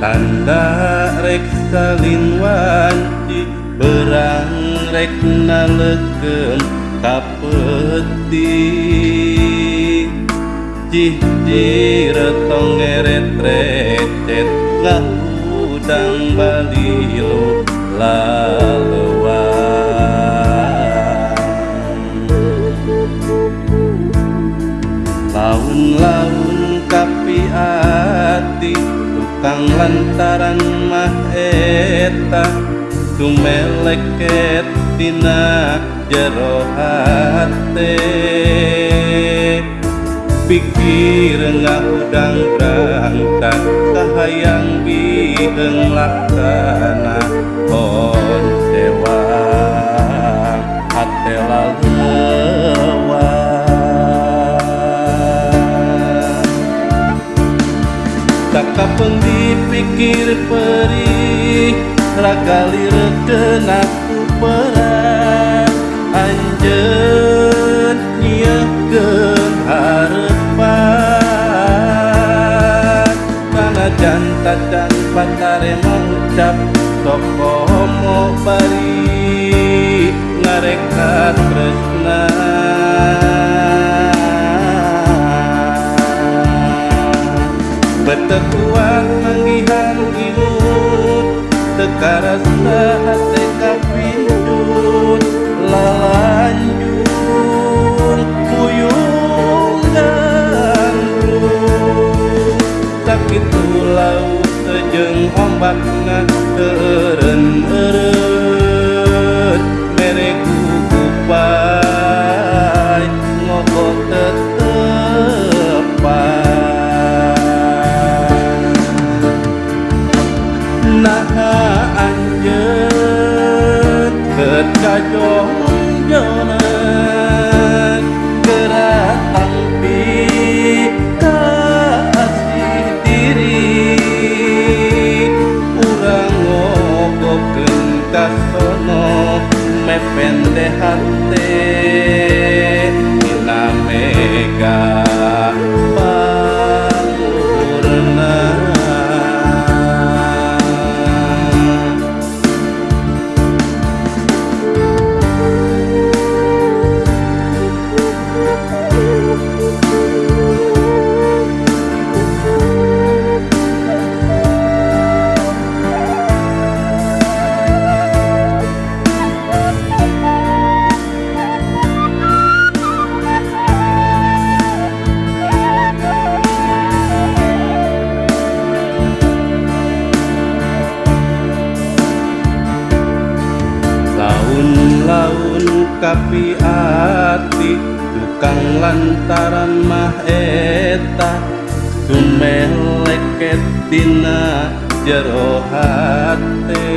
tanda rek salin berang rekna legem kapeti cih ciretong ngeret recet ngahudang balilu lalu lantaran maheta tumelekettina jerohate. Pikir nggak udang berat pikir perih Rakali reken aku perang Anjen nyeken harapan Mana jantat dan patare mengucap Toko mau bari Ngarekat kresna. Bertekuan karena hati kapidun lalanjun kuyungan ru tak itu laut jeung ombak cantante y la mega. laun kapiati tukang lantaran mah eta. Sumeleket dina jero hate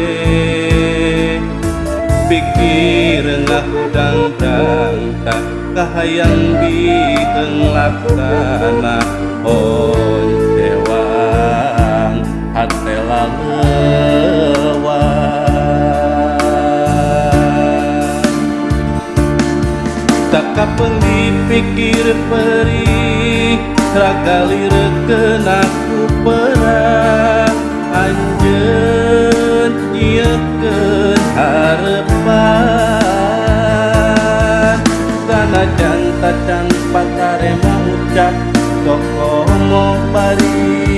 pikir ngahudang-dang kahayang biheng laksana tak kapeli pikir perih ragali reken aku perang anjen iya harapan karena janta can patarema ucap toko ngobari.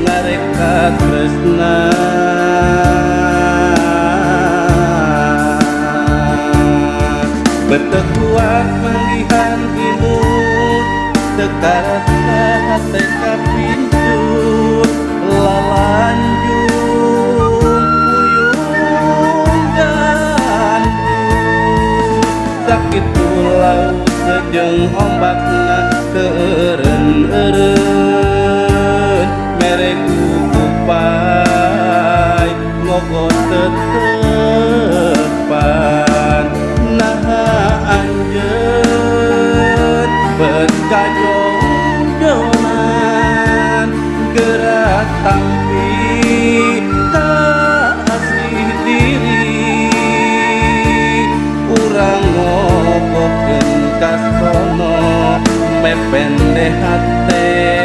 Ngareka tresna tarantna teka pintu lalanjung puyung gantung sakitu laut jeung ombakna keeren-eureun mere gugupai mogo tetep gerak tapi tak asih diri. Urang ngopo gentas sono mependeh hati